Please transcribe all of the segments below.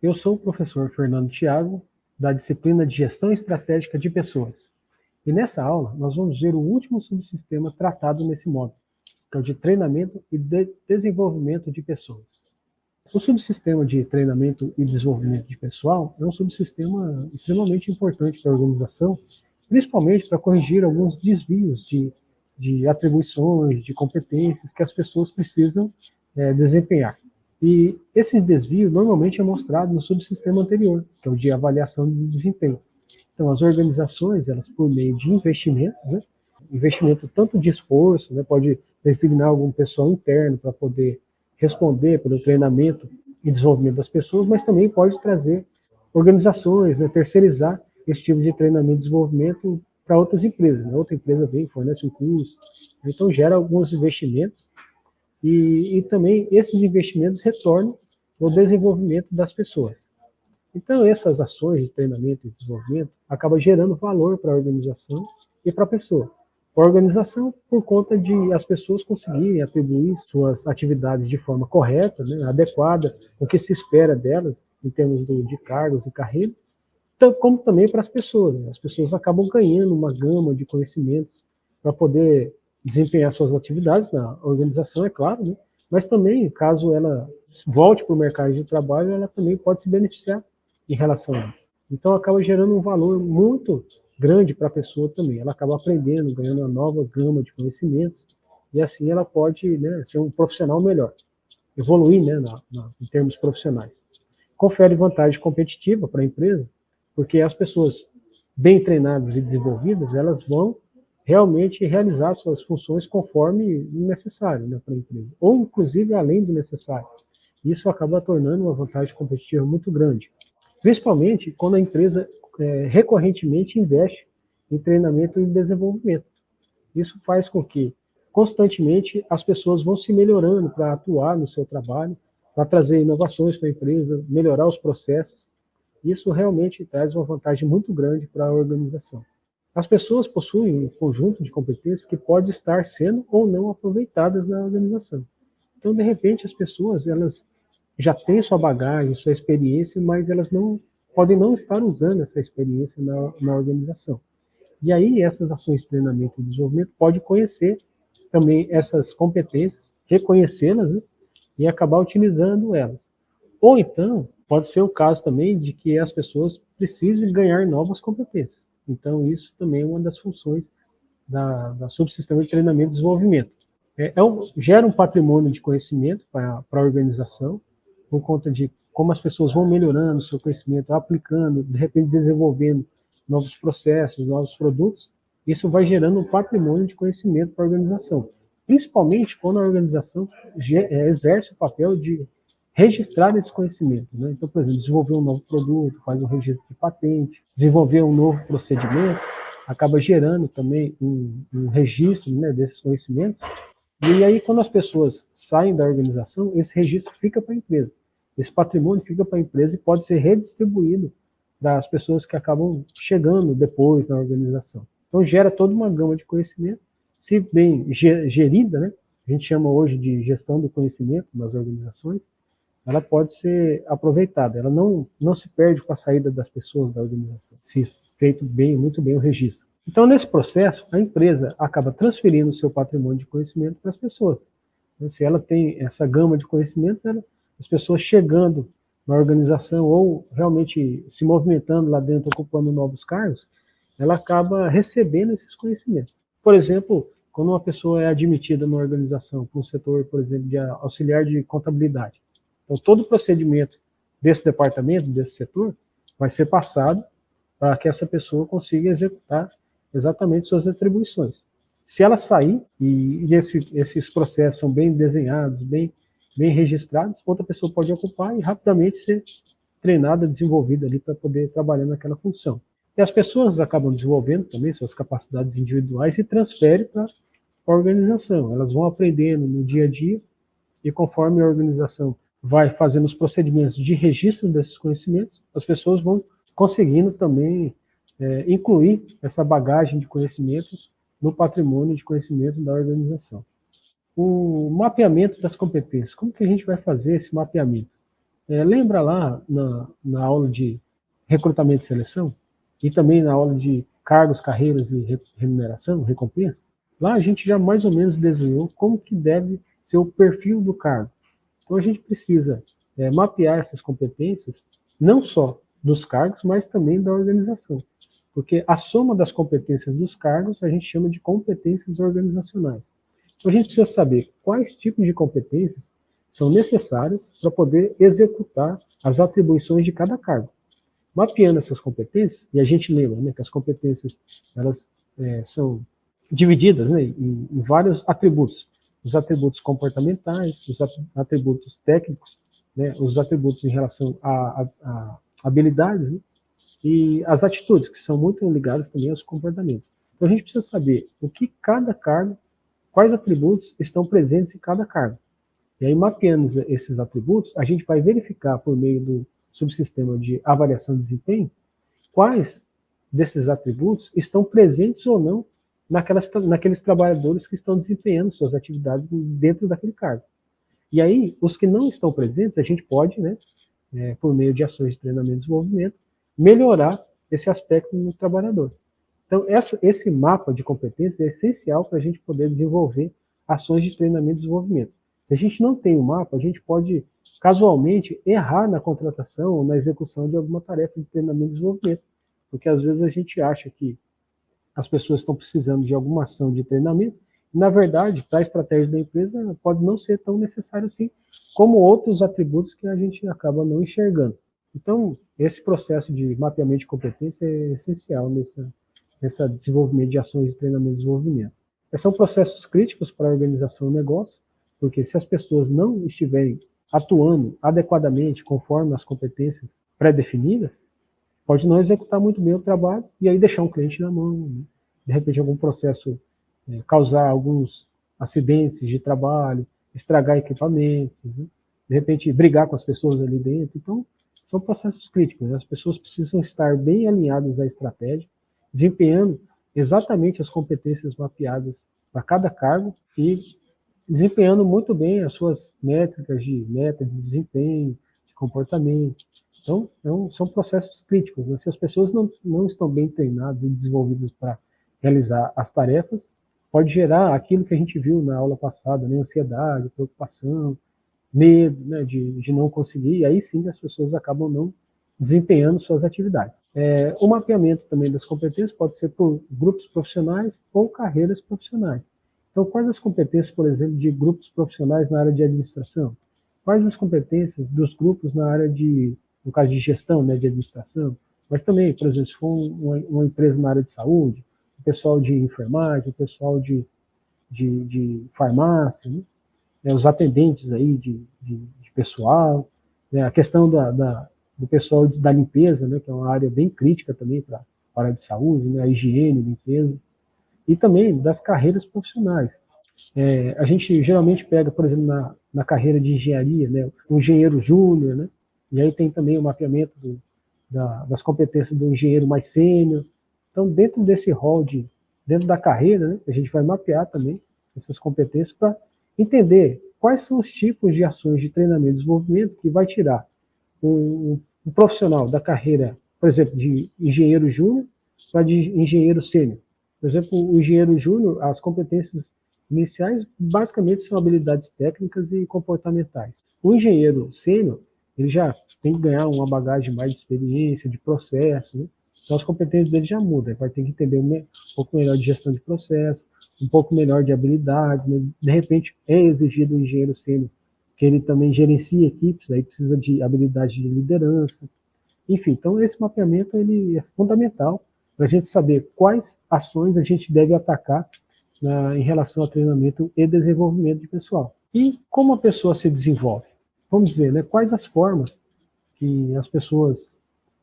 Eu sou o professor Fernando Thiago, da disciplina de Gestão Estratégica de Pessoas. E nessa aula, nós vamos ver o último subsistema tratado nesse módulo, que é o de treinamento e de desenvolvimento de pessoas. O subsistema de treinamento e desenvolvimento de pessoal é um subsistema extremamente importante para a organização, principalmente para corrigir alguns desvios de, de atribuições, de competências que as pessoas precisam é, desempenhar. E esse desvio normalmente é mostrado no subsistema anterior, que é o de avaliação de desempenho. Então, as organizações, elas por meio de investimentos, né, investimento tanto de esforço, né, pode designar algum pessoal interno para poder responder pelo treinamento e desenvolvimento das pessoas, mas também pode trazer organizações, né, terceirizar esse tipo de treinamento e desenvolvimento para outras empresas. Né? Outra empresa vem, fornece um curso, então gera alguns investimentos e, e também esses investimentos retornam no desenvolvimento das pessoas. Então, essas ações de treinamento e desenvolvimento acabam gerando valor para a organização e para a pessoa. A organização, por conta de as pessoas conseguirem atribuir suas atividades de forma correta, né, adequada, o que se espera delas, em termos de, de cargos e carreira, como também para as pessoas. Né? As pessoas acabam ganhando uma gama de conhecimentos para poder desempenhar suas atividades na organização, é claro, né? mas também, caso ela volte para o mercado de trabalho, ela também pode se beneficiar em relação a isso. Então, acaba gerando um valor muito grande para a pessoa também. Ela acaba aprendendo, ganhando uma nova gama de conhecimentos, e assim ela pode né, ser um profissional melhor, evoluir né, na, na, em termos profissionais. Confere vantagem competitiva para a empresa, porque as pessoas bem treinadas e desenvolvidas, elas vão realmente realizar suas funções conforme necessário né, para a empresa, ou inclusive além do necessário. Isso acaba tornando uma vantagem competitiva muito grande, principalmente quando a empresa é, recorrentemente investe em treinamento e desenvolvimento. Isso faz com que constantemente as pessoas vão se melhorando para atuar no seu trabalho, para trazer inovações para a empresa, melhorar os processos. Isso realmente traz uma vantagem muito grande para a organização. As pessoas possuem um conjunto de competências que pode estar sendo ou não aproveitadas na organização. Então, de repente, as pessoas elas já têm sua bagagem, sua experiência, mas elas não podem não estar usando essa experiência na, na organização. E aí, essas ações de treinamento e desenvolvimento podem conhecer também essas competências, reconhecê-las né, e acabar utilizando elas. Ou então, pode ser o caso também de que as pessoas precisem ganhar novas competências. Então, isso também é uma das funções da, da subsistema de treinamento e desenvolvimento. É, é um, gera um patrimônio de conhecimento para a organização, por conta de como as pessoas vão melhorando o seu conhecimento, aplicando, de repente desenvolvendo novos processos, novos produtos, isso vai gerando um patrimônio de conhecimento para a organização. Principalmente quando a organização é, exerce o papel de registrar esse conhecimento. Né? Então, por exemplo, desenvolver um novo produto, faz um registro de patente, desenvolver um novo procedimento, acaba gerando também um, um registro né, desses conhecimentos. E aí, quando as pessoas saem da organização, esse registro fica para a empresa. Esse patrimônio fica para a empresa e pode ser redistribuído das pessoas que acabam chegando depois na organização. Então, gera toda uma gama de conhecimento, se bem gerida, né? a gente chama hoje de gestão do conhecimento nas organizações, ela pode ser aproveitada, ela não, não se perde com a saída das pessoas da organização, se feito bem, muito bem o registro. Então, nesse processo, a empresa acaba transferindo o seu patrimônio de conhecimento para as pessoas. Então, se ela tem essa gama de conhecimentos, as pessoas chegando na organização ou realmente se movimentando lá dentro, ocupando novos cargos, ela acaba recebendo esses conhecimentos. Por exemplo, quando uma pessoa é admitida na organização para um setor, por exemplo, de auxiliar de contabilidade, então, todo o procedimento desse departamento, desse setor, vai ser passado para que essa pessoa consiga executar exatamente suas atribuições. Se ela sair, e esse, esses processos são bem desenhados, bem, bem registrados, outra pessoa pode ocupar e rapidamente ser treinada, desenvolvida ali para poder trabalhar naquela função. E as pessoas acabam desenvolvendo também suas capacidades individuais e transferem para a organização. Elas vão aprendendo no dia a dia e conforme a organização vai fazendo os procedimentos de registro desses conhecimentos, as pessoas vão conseguindo também é, incluir essa bagagem de conhecimentos no patrimônio de conhecimentos da organização. O mapeamento das competências. Como que a gente vai fazer esse mapeamento? É, lembra lá na, na aula de recrutamento e seleção, e também na aula de cargos, carreiras e remuneração, recompensa, lá a gente já mais ou menos desenhou como que deve ser o perfil do cargo. Então a gente precisa é, mapear essas competências, não só dos cargos, mas também da organização. Porque a soma das competências dos cargos a gente chama de competências organizacionais. Então a gente precisa saber quais tipos de competências são necessárias para poder executar as atribuições de cada cargo. Mapeando essas competências, e a gente lembra né, que as competências elas é, são divididas né, em, em, vários atributos. Os atributos comportamentais, os atributos técnicos, né, os atributos em relação a, a, a habilidades, né, e as atitudes, que são muito ligadas também aos comportamentos. Então a gente precisa saber o que cada cargo, quais atributos estão presentes em cada cargo. E aí, mapeando esses atributos, a gente vai verificar por meio do subsistema de avaliação de desempenho quais desses atributos estão presentes ou não naquelas, naqueles trabalhadores que estão desempenhando suas atividades dentro daquele cargo. E aí, os que não estão presentes, a gente pode, né, é, por meio de ações de treinamento e desenvolvimento, melhorar esse aspecto no trabalhador. Então, essa, esse mapa de competências é essencial para a gente poder desenvolver ações de treinamento e desenvolvimento. Se a gente não tem o um mapa, a gente pode casualmente errar na contratação ou na execução de alguma tarefa de treinamento e desenvolvimento, porque às vezes a gente acha que as pessoas estão precisando de alguma ação de treinamento, na verdade, para a estratégia da empresa pode não ser tão necessário assim, como outros atributos que a gente acaba não enxergando. Então, esse processo de mapeamento de competência é essencial nesse nessa desenvolvimento de ações de treinamento e desenvolvimento. Esses são processos críticos para a organização do negócio, porque se as pessoas não estiverem atuando adequadamente conforme as competências pré-definidas, pode não executar muito bem o trabalho e aí deixar um cliente na mão. Né? De repente, algum processo é, causar alguns acidentes de trabalho, estragar equipamentos, né? de repente brigar com as pessoas ali dentro. Então, são processos críticos. Né? As pessoas precisam estar bem alinhadas à estratégia, desempenhando exatamente as competências mapeadas para cada cargo e desempenhando muito bem as suas métricas de meta de desempenho, de comportamento. Então, é são processos críticos. Né? Se as pessoas não, não estão bem treinadas e desenvolvidas para realizar as tarefas, pode gerar aquilo que a gente viu na aula passada, né? ansiedade, preocupação, medo né? de, de não conseguir, e aí sim as pessoas acabam não desempenhando suas atividades. É, o mapeamento também das competências pode ser por grupos profissionais ou carreiras profissionais. Então, quais as competências, por exemplo, de grupos profissionais na área de administração? Quais as competências dos grupos na área de, no caso de gestão, né, de administração? Mas também, por exemplo, se for uma, uma empresa na área de saúde, o pessoal de enfermagem, o pessoal de, de, de farmácia, né? É, os atendentes aí de, de, de pessoal, né? a questão da, da, do pessoal da limpeza, né? que é uma área bem crítica também para a área de saúde, né? a higiene, limpeza e também das carreiras profissionais. É, a gente geralmente pega, por exemplo, na, na carreira de engenharia, né, o engenheiro júnior, né, e aí tem também o mapeamento do, da, das competências do engenheiro mais sênior. Então, dentro desse rol de, dentro da carreira, né, a gente vai mapear também essas competências para entender quais são os tipos de ações de treinamento e desenvolvimento que vai tirar um, um profissional da carreira, por exemplo, de engenheiro júnior para de engenheiro sênior. Por exemplo, o engenheiro júnior, as competências iniciais basicamente são habilidades técnicas e comportamentais. O engenheiro sênior, ele já tem que ganhar uma bagagem mais de experiência, de processo, né? então as competências dele já mudam, ele vai ter que entender um pouco melhor de gestão de processo, um pouco melhor de habilidades, né? de repente é exigido o engenheiro sênior que ele também gerencia equipes, aí precisa de habilidade de liderança, enfim, então esse mapeamento ele é fundamental para a gente saber quais ações a gente deve atacar né, em relação ao treinamento e desenvolvimento de pessoal. E como a pessoa se desenvolve? Vamos dizer, né, quais as formas que as pessoas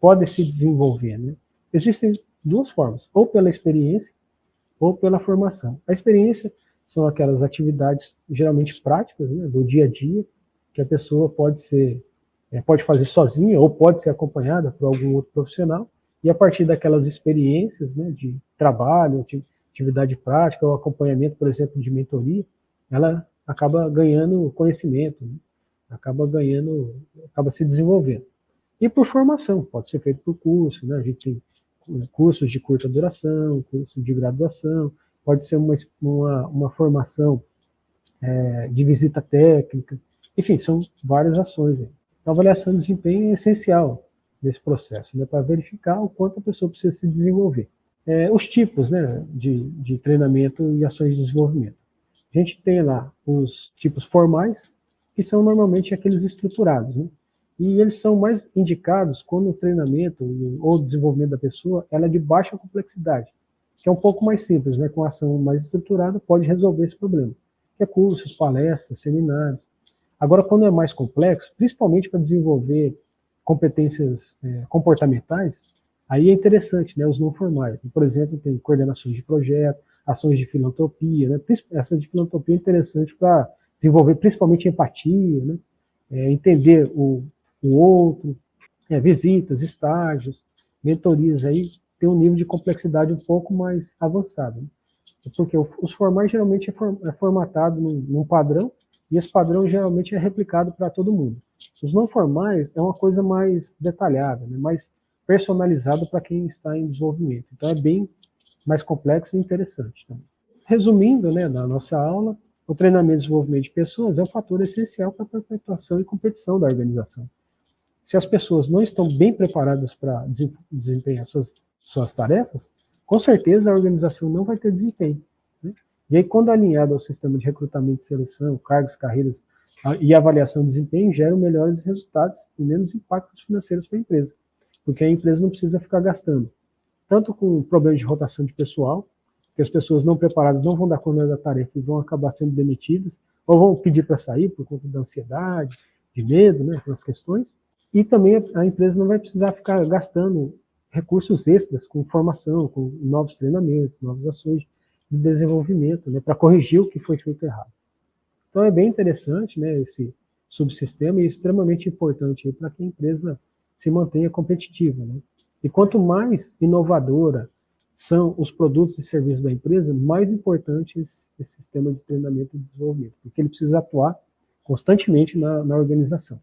podem se desenvolver? Né? Existem duas formas, ou pela experiência ou pela formação. A experiência são aquelas atividades geralmente práticas né, do dia a dia, que a pessoa pode ser é, pode fazer sozinha ou pode ser acompanhada por algum outro profissional, e a partir daquelas experiências né, de trabalho, de atividade prática, ou acompanhamento, por exemplo, de mentoria, ela acaba ganhando conhecimento. Né? Acaba ganhando, acaba se desenvolvendo. E por formação, pode ser feito por curso, né? a gente tem cursos de curta duração, cursos de graduação, pode ser uma, uma, uma formação é, de visita técnica, enfim, são várias ações. Aí. A avaliação de desempenho é essencial nesse processo, né, para verificar o quanto a pessoa precisa se desenvolver. É, os tipos né, de, de treinamento e ações de desenvolvimento. A gente tem lá os tipos formais, que são normalmente aqueles estruturados, né? E eles são mais indicados quando o treinamento ou o desenvolvimento da pessoa ela é de baixa complexidade, que é um pouco mais simples, né? Com ação mais estruturada pode resolver esse problema. Que é cursos, palestras, seminários. Agora, quando é mais complexo, principalmente para desenvolver competências é, comportamentais, aí é interessante, né? Os não formais. Por exemplo, tem coordenações de projeto, ações de filantropia, né? Essa de filantropia é interessante para desenvolver principalmente empatia, né? É, entender o, o outro, é, visitas, estágios, mentorias aí tem um nível de complexidade um pouco mais avançado. Né? Porque os formais geralmente é, é formatado num, num, padrão e esse padrão geralmente é replicado para todo mundo. Os não formais é uma coisa mais detalhada, né? mais personalizada para quem está em desenvolvimento. Então é bem mais complexo e interessante. Resumindo, né, na nossa aula, o treinamento e desenvolvimento de pessoas é um fator essencial para a perpetuação e competição da organização se as pessoas não estão bem preparadas para desempenhar suas, suas tarefas, com certeza a organização não vai ter desempenho. Né? E aí, quando alinhado ao sistema de recrutamento e seleção, cargos, carreiras e avaliação de desempenho, geram melhores resultados e menos impactos financeiros para a empresa. Porque a empresa não precisa ficar gastando, tanto com problemas de rotação de pessoal, que as pessoas não preparadas não vão dar conta da tarefa e vão acabar sendo demitidas, ou vão pedir para sair por conta da ansiedade, de medo, né, aquelas questões, e também a empresa não vai precisar ficar gastando recursos extras com formação, com novos treinamentos, novas ações de desenvolvimento, né, para corrigir o que foi feito errado. Então é bem interessante né, esse subsistema e extremamente importante para que a empresa se mantenha competitiva. Né? E quanto mais inovadora são os produtos e serviços da empresa, mais importante esse, esse sistema de treinamento e desenvolvimento, porque ele precisa atuar constantemente na, na organização.